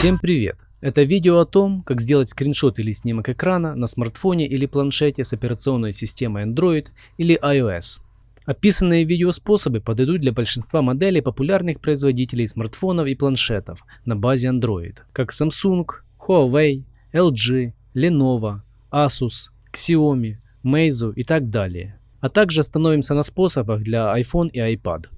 Всем привет! Это видео о том, как сделать скриншот или снимок экрана на смартфоне или планшете с операционной системой Android или iOS. Описанные видеоспособы подойдут для большинства моделей популярных производителей смартфонов и планшетов на базе Android, как Samsung, Huawei, LG, Lenovo, Asus, Xiaomi, Meizu и так далее. А также остановимся на способах для iPhone и iPad.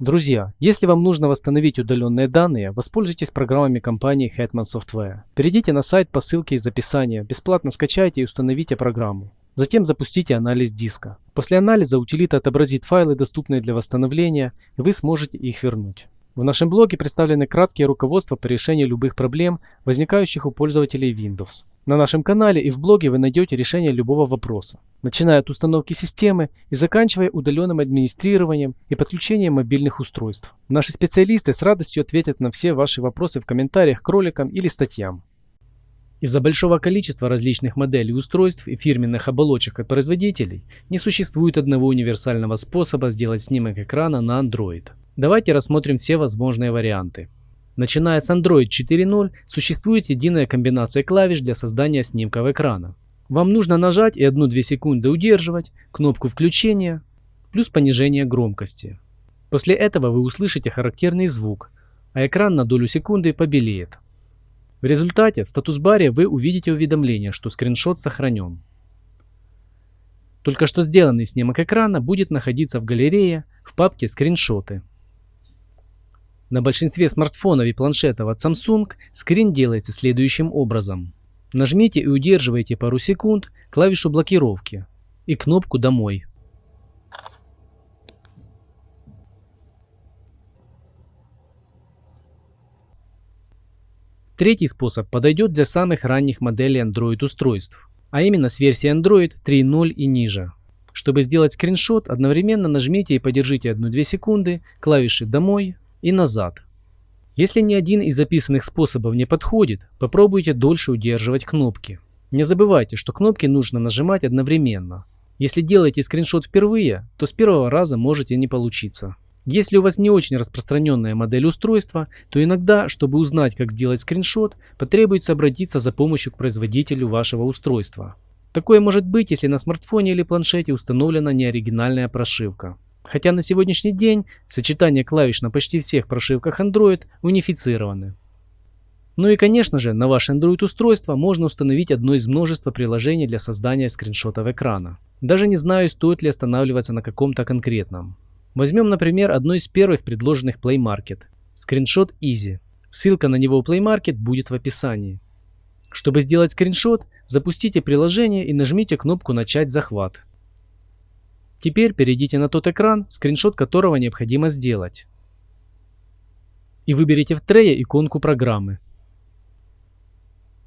Друзья, если вам нужно восстановить удаленные данные, воспользуйтесь программами компании Hetman Software. Перейдите на сайт по ссылке из описания, бесплатно скачайте и установите программу. Затем запустите анализ диска. После анализа утилита отобразит файлы, доступные для восстановления, и вы сможете их вернуть. В нашем блоге представлены краткие руководства по решению любых проблем, возникающих у пользователей Windows. На нашем канале и в блоге вы найдете решение любого вопроса, начиная от установки системы и заканчивая удаленным администрированием и подключением мобильных устройств. Наши специалисты с радостью ответят на все ваши вопросы в комментариях к роликам или статьям. Из-за большого количества различных моделей устройств и фирменных оболочек от производителей не существует одного универсального способа сделать снимок экрана на Android. Давайте рассмотрим все возможные варианты. Начиная с Android 4.0 существует единая комбинация клавиш для создания снимков экрана. Вам нужно нажать и 1-2 секунды удерживать кнопку включения плюс понижение громкости. После этого вы услышите характерный звук, а экран на долю секунды побелеет. В результате в статус-баре вы увидите уведомление, что скриншот сохранен. Только что сделанный снимок экрана будет находиться в галерее в папке «Скриншоты». На большинстве смартфонов и планшетов от Samsung скрин делается следующим образом. Нажмите и удерживайте пару секунд клавишу блокировки и кнопку «Домой». Третий способ подойдет для самых ранних моделей Android устройств, а именно с версии Android 3.0 и ниже. Чтобы сделать скриншот, одновременно нажмите и подержите 1-2 секунды клавиши «Домой», и назад. Если ни один из записанных способов не подходит, попробуйте дольше удерживать кнопки. Не забывайте, что кнопки нужно нажимать одновременно. Если делаете скриншот впервые, то с первого раза можете не получиться. Если у вас не очень распространенная модель устройства, то иногда, чтобы узнать, как сделать скриншот, потребуется обратиться за помощью к производителю вашего устройства. Такое может быть, если на смартфоне или планшете установлена неоригинальная прошивка. Хотя на сегодняшний день сочетание клавиш на почти всех прошивках Android унифицированы. Ну и конечно же, на ваше Android устройство можно установить одно из множества приложений для создания скриншотов экрана. Даже не знаю, стоит ли останавливаться на каком-то конкретном. Возьмем, например, одно из первых предложенных Play Market – скриншот Easy. Ссылка на него в Play Market будет в описании. Чтобы сделать скриншот, запустите приложение и нажмите кнопку «Начать захват». Теперь перейдите на тот экран, скриншот которого необходимо сделать. И выберите в трее иконку программы.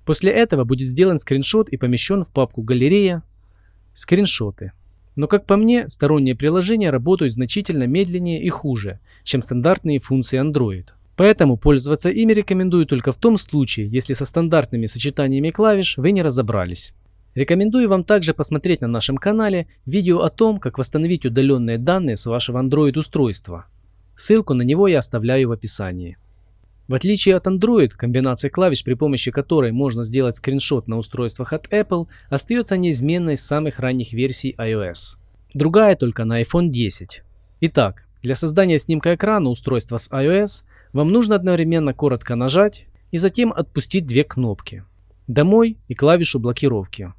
После этого будет сделан скриншот и помещен в папку «Галерея», «Скриншоты». Но как по мне, сторонние приложения работают значительно медленнее и хуже, чем стандартные функции Android. Поэтому пользоваться ими рекомендую только в том случае, если со стандартными сочетаниями клавиш вы не разобрались. Рекомендую вам также посмотреть на нашем канале видео о том, как восстановить удаленные данные с вашего Android устройства. Ссылку на него я оставляю в описании. В отличие от Android, комбинация клавиш, при помощи которой можно сделать скриншот на устройствах от Apple, остается неизменной с самых ранних версий iOS. Другая только на iPhone 10. Итак, для создания снимка экрана устройства с iOS вам нужно одновременно коротко нажать и затем отпустить две кнопки «Домой» и клавишу блокировки.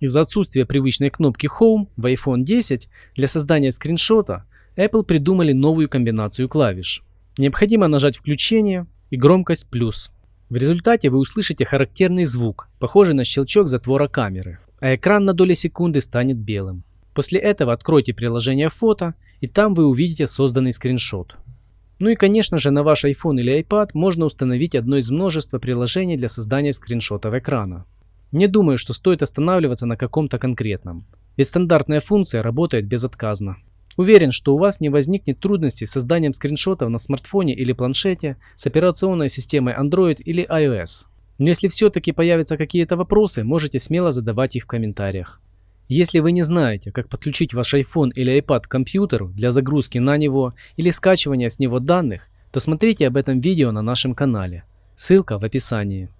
Из-за отсутствия привычной кнопки Home в iPhone 10 для создания скриншота Apple придумали новую комбинацию клавиш. Необходимо нажать включение и громкость плюс. В результате вы услышите характерный звук, похожий на щелчок затвора камеры, а экран на доли секунды станет белым. После этого откройте приложение фото и там вы увидите созданный скриншот. Ну и конечно же на ваш iPhone или iPad можно установить одно из множества приложений для создания скриншотов экрана. Не думаю, что стоит останавливаться на каком-то конкретном, ведь стандартная функция работает безотказно. Уверен, что у вас не возникнет трудностей с созданием скриншотов на смартфоне или планшете с операционной системой Android или iOS. Но если все-таки появятся какие-то вопросы, можете смело задавать их в комментариях. Если вы не знаете, как подключить ваш iPhone или iPad к компьютеру для загрузки на него или скачивания с него данных, то смотрите об этом видео на нашем канале. Ссылка в описании.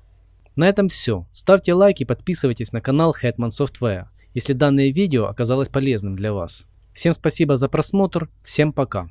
На этом все. Ставьте лайк и подписывайтесь на канал Hetman Software, если данное видео оказалось полезным для вас. Всем спасибо за просмотр, всем пока.